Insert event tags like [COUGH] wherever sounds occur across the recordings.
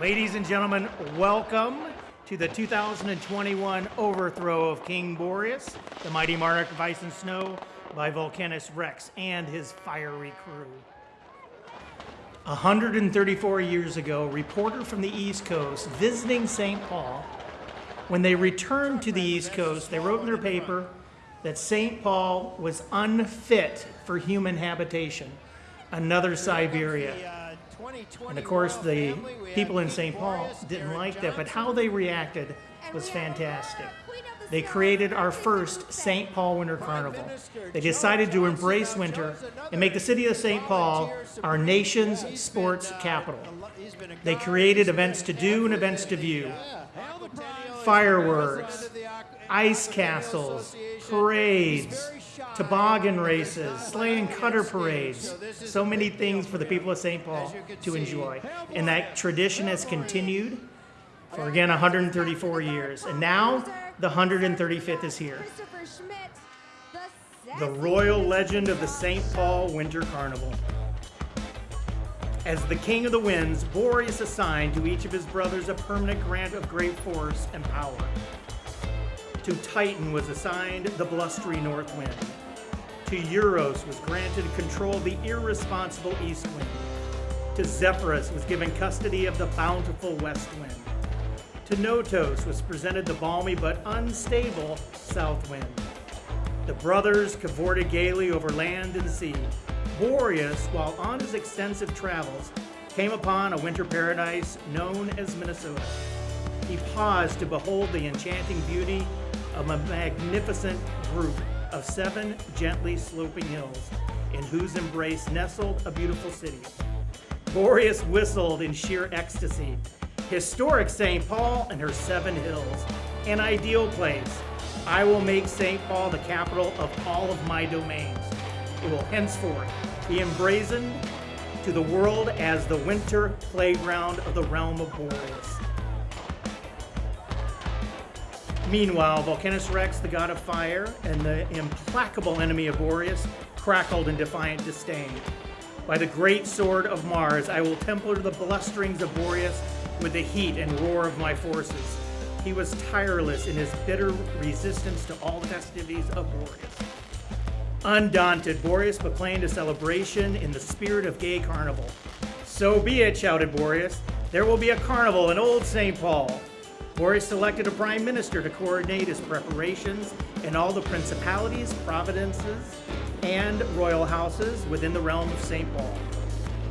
Ladies and gentlemen, welcome to the 2021 overthrow of King Boreas, the mighty monarch of ice and snow, by Vulcanus Rex and his fiery crew. 134 years ago, a reporter from the East Coast visiting St. Paul, when they returned to the East Coast, they wrote in their paper that St. Paul was unfit for human habitation, another Siberia. And of course, the people in St. Paul didn't like that, but how they reacted was fantastic. They created our first St. Paul Winter Carnival. They decided to embrace winter and make the city of St. Paul our nation's sports capital. They created events to do and events to view. Fireworks, ice castles, parades, toboggan races, sleigh and cutter parades. So many things for the people of St. Paul to enjoy. And that tradition has continued for again 134 years. And now the 135th is here. The royal legend of the St. Paul Winter Carnival. As the king of the winds, Boreas assigned to each of his brothers a permanent grant of great force and power. To Titan was assigned the blustery north wind. To Euros was granted control of the irresponsible east wind. To Zephyrus was given custody of the bountiful west wind. To Notos was presented the balmy but unstable south wind. The brothers cavorted gaily over land and sea. Boreas, while on his extensive travels, came upon a winter paradise known as Minnesota. He paused to behold the enchanting beauty of a magnificent group of seven gently sloping hills, in whose embrace nestled a beautiful city. Boreas whistled in sheer ecstasy. Historic St. Paul and her seven hills, an ideal place. I will make St. Paul the capital of all of my domains. It will henceforth be emblazoned to the world as the winter playground of the realm of Boreas. Meanwhile, Vulcanus Rex, the god of fire, and the implacable enemy of Boreas, crackled in defiant disdain. By the great sword of Mars, I will temper the blusterings of Boreas with the heat and roar of my forces. He was tireless in his bitter resistance to all the festivities of Boreas. Undaunted, Boreas proclaimed a celebration in the spirit of gay carnival. So be it, shouted Boreas. There will be a carnival in Old St. Paul. Boreas selected a prime minister to coordinate his preparations in all the principalities, providences, and royal houses within the realm of St. Paul.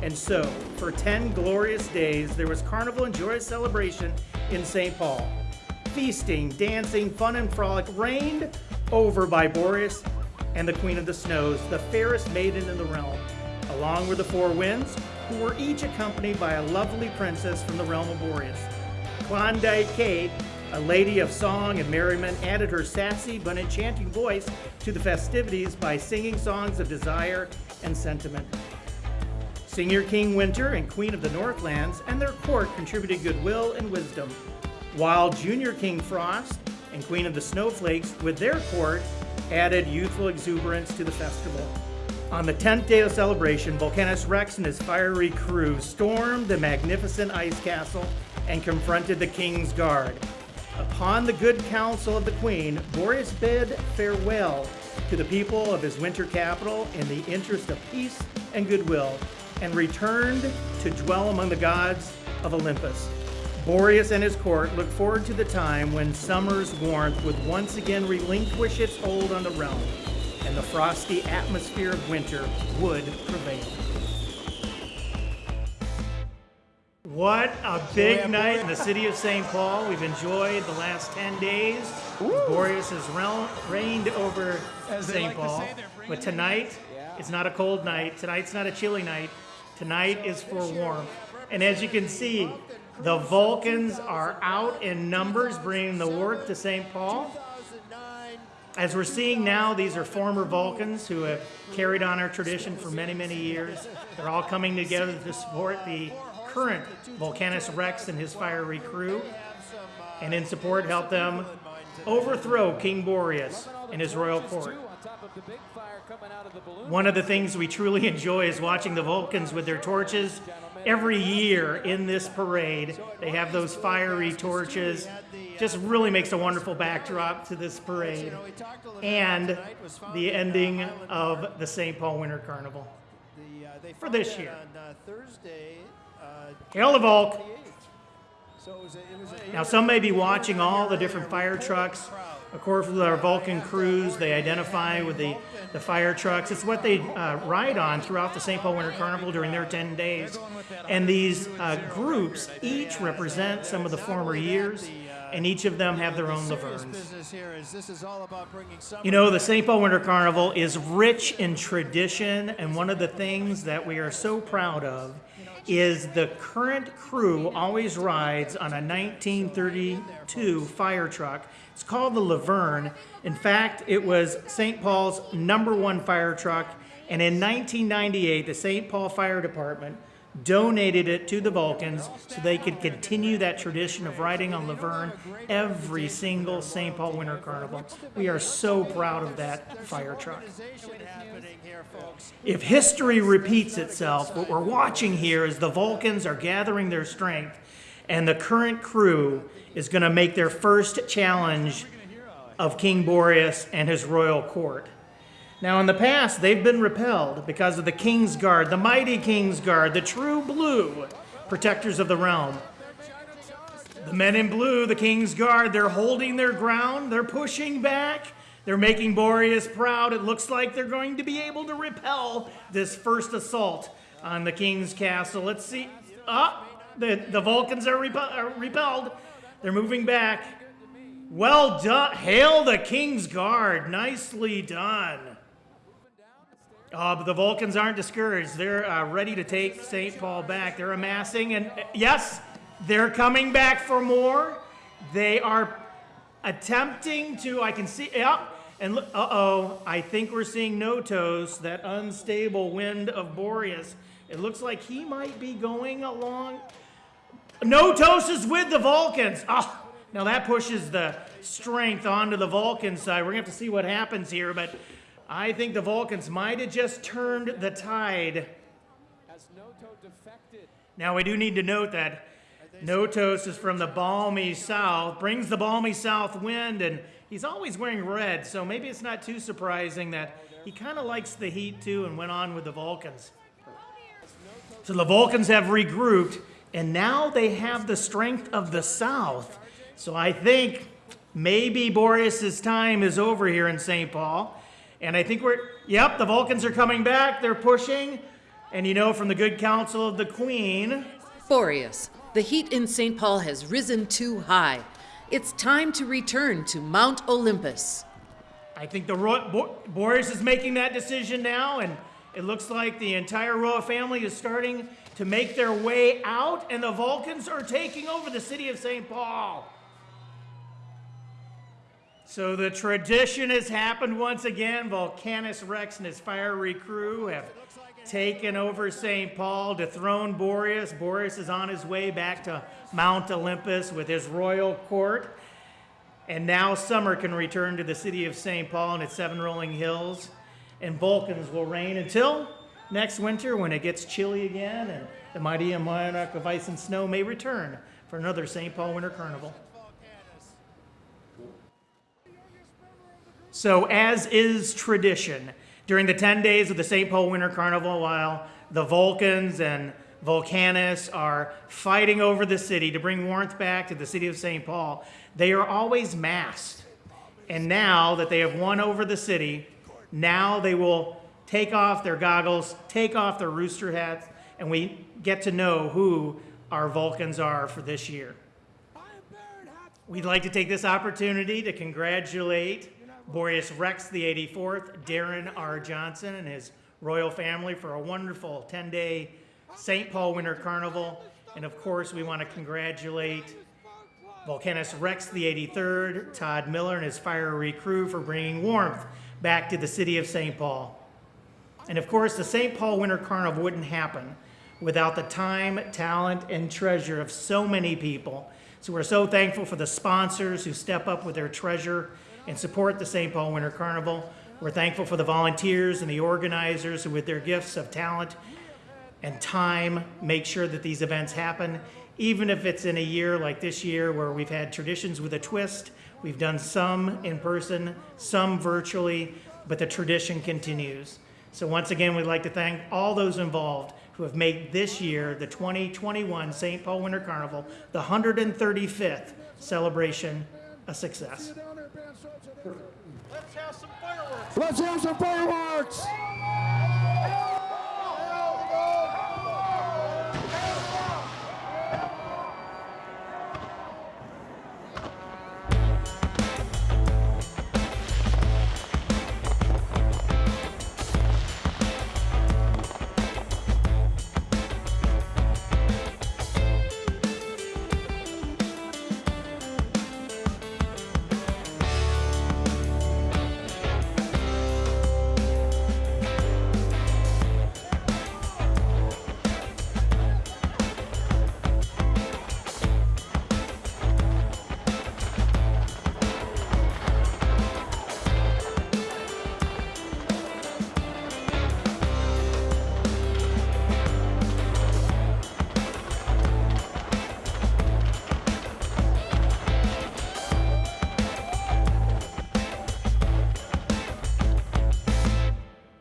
And so, for 10 glorious days, there was carnival and joyous celebration in St. Paul. Feasting, dancing, fun, and frolic reigned over by Boreas and the Queen of the Snows, the fairest maiden in the realm, along with the four winds, who were each accompanied by a lovely princess from the realm of Boreas. Klondike Kate, a lady of song and merriment, added her sassy but enchanting voice to the festivities by singing songs of desire and sentiment. Senior King Winter and Queen of the Northlands and their court contributed goodwill and wisdom, while Junior King Frost and Queen of the Snowflakes, with their court, added youthful exuberance to the festival. On the 10th day of celebration, Vulcanus Rex and his fiery crew stormed the magnificent ice castle and confronted the king's guard. Upon the good counsel of the queen, Boreas bid farewell to the people of his winter capital in the interest of peace and goodwill, and returned to dwell among the gods of Olympus. Boreas and his court look forward to the time when summer's warmth would once again relinquish its hold on the realm, and the frosty atmosphere of winter would prevail. What a big night in the city of St. Paul. We've enjoyed the last 10 days. Boreas has reigned over St. like to Paul. say, But tonight, it's not a cold night. Tonight's not a chilly night. Tonight is for warmth. And as you can see, the Vulcans are out in numbers bringing the work to St. Paul. As we're seeing now, these are former Vulcans who have carried on our tradition for many, many years. They're all coming together to support the current Vulcanus Rex and his fiery crew, and in support help them overthrow King Boreas and his royal court. One of the things we truly [LAUGHS] enjoy is watching the Vulcans with their torches every year in this parade. They have those fiery torches. Just really makes a wonderful backdrop to this parade. And the ending of the St. Paul Winter Carnival. Uh, For this year. On uh, Thursday, uh, Volk! 28th. So it was a, it was a, Now, some may be watching all the different fire trucks. Of course, with our Vulcan crews, they identify with the, the fire trucks. It's what they uh, ride on throughout the St. Paul Winter Carnival during their 10 days. And these uh, groups each represent some of the former years, and each of them have their own Lavernes. business here is this is all about bringing summer You know, the St. Paul Winter Carnival is rich in tradition, and one of the things that we are so proud of is the current crew always rides on a 1932 fire truck. It's called the Laverne. In fact, it was St. Paul's number one fire truck, and in 1998, the St. Paul Fire Department donated it to the Vulcans so they could continue that tradition of riding on Laverne every single St. Paul Winter Carnival. We are so proud of that fire truck. If history repeats itself, what we're watching here is the Vulcans are gathering their strength, and the current crew is going to make their first challenge of King Boreas and his royal court. Now, in the past, they've been repelled because of the King's Guard, the mighty King's Guard, the true blue protectors of the realm. The men in blue, the King's Guard, they're holding their ground, they're pushing back, they're making Boreas proud. It looks like they're going to be able to repel this first assault on the King's castle. Let's see. Ah, the, the Vulcans are, are repelled. They're moving back. Well done. Hail the King's Guard. Nicely done. Uh, but the Vulcans aren't discouraged. They're uh, ready to take St. Paul back. They're amassing, and uh, yes, they're coming back for more. They are attempting to, I can see, yeah, and uh oh, I think we're seeing Notos, that unstable wind of Boreas. It looks like he might be going along. Notos is with the Vulcans. Oh, now that pushes the strength onto the Vulcan side. We're going to have to see what happens here, but I think the Vulcans might have just turned the tide. Has Noto defected? Now, we do need to note that Notos is from the balmy south, brings the balmy south wind, and he's always wearing red, so maybe it's not too surprising that he kind of likes the heat too and went on with the Vulcans. So the Vulcans have regrouped, and now they have the strength of the south. So I think maybe Boreas's time is over here in St. Paul. And I think we're, yep, the Vulcans are coming back. They're pushing. And you know, from the good counsel of the Queen, Boreas, the heat in St. Paul has risen too high. It's time to return to Mount Olympus. I think the Ro- Bo- Boreas is making that decision now, and it looks like the entire royal family is starting to make their way out, and the Vulcans are taking over the city of St. Paul. So the tradition has happened once again. Vulcanus Rex and his fiery crew have taken over St. Paul, dethroned Boreas. Boreas is on his way back to Mount Olympus with his royal court. And now summer can return to the city of St. Paul and its seven rolling hills, and Vulcans will reign until next winter when it gets chilly again and the mighty monarch of ice and snow may return for another St. Paul Winter Carnival. So, as is tradition, during the 10 days of the St. Paul Winter Carnival, while the Vulcans and Vulcanus are fighting over the city to bring warmth back to the city of St. Paul, they are always masked. And now that they have won over the city, now they will take off their goggles, take off their rooster hats, and we get to know who our Vulcans are for this year. We'd like to take this opportunity to congratulate Boreas Rex the 84th, Darren R. Johnson, and his royal family for a wonderful 10 day St. Paul Winter Carnival. And of course, we want to congratulate Vulcanus Rex the 83rd, Todd Miller, and his fiery crew for bringing warmth back to the city of St. Paul. And of course, the St. Paul Winter Carnival wouldn't happen without the time, talent, and treasure of so many people. So we're so thankful for the sponsors who step up with their treasure and support the St. Paul Winter Carnival. We're thankful for the volunteers and the organizers who, with their gifts of talent and time make sure that these events happen, even if it's in a year like this year where we've had traditions with a twist. We've done some in person, some virtually, but the tradition continues. So once again, we'd like to thank all those involved who have made this year, the 2021 St. Paul Winter Carnival, the 135th celebration, a success. Let's have some fireworks. Let's have some fireworks!